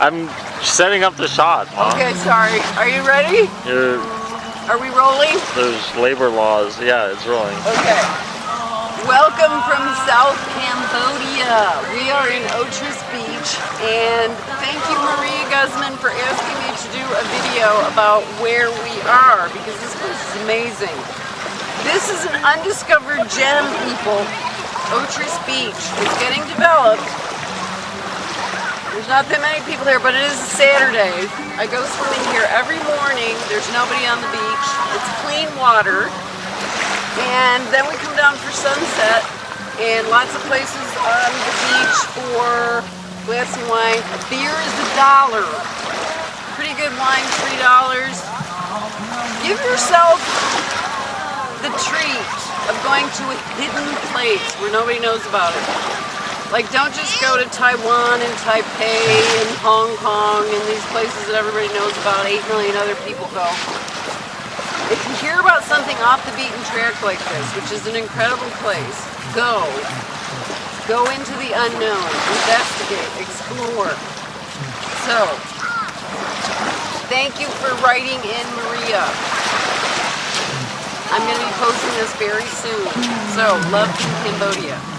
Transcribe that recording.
I'm setting up the shot, Mom. Okay, sorry. Are you ready? You're, Are we rolling? there's labor laws. Yeah, it's rolling. Okay. Welcome from South Cambodia. We are in Otres Beach and thank you Maria Guzman for asking me to do a video about where we are because this place is amazing. This is an undiscovered gem, people. Otres Beach. It's getting developed. There's not that many people there, but it is a Saturday. I go swimming here every morning. There's nobody on the beach. It's clean water. And then we come down for sunset and lots of places on the beach for glass of wine. A beer is a dollar. Pretty good wine, three dollars. Give yourself the treat of going to a hidden place where nobody knows about it. Like don't just go to Taiwan and Taipei and Hong Kong and these places that everybody knows about, 8 million other people go. If you hear about something off the beaten track like this, which is an incredible place, go. Go into the unknown, investigate, explore. So, thank you for writing in Maria. I'm going to be posting this very soon. So, love from Cambodia.